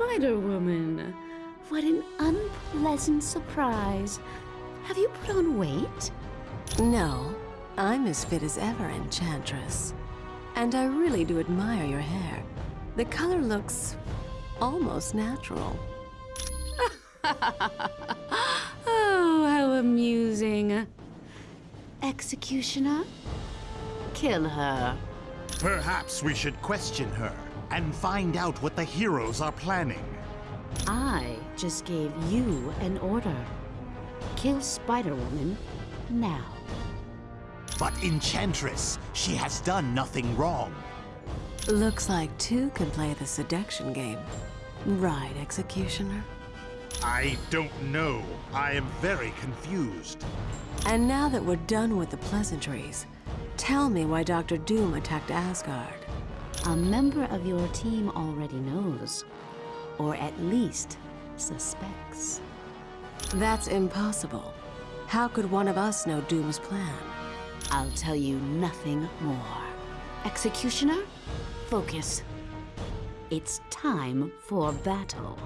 Spider-Woman. What an unpleasant surprise. Have you put on weight? No, I'm as fit as ever, Enchantress. And I really do admire your hair. The color looks almost natural. oh, how amusing. Executioner? Kill her. Perhaps we should question her and find out what the heroes are planning. I just gave you an order. Kill Spider-Woman now. But Enchantress, she has done nothing wrong. Looks like two can play the seduction game. Right, Executioner? I don't know. I am very confused. And now that we're done with the pleasantries, tell me why Dr. Doom attacked Asgard. A member of your team already knows. Or at least suspects. That's impossible. How could one of us know Doom's plan? I'll tell you nothing more. Executioner, focus. It's time for battle.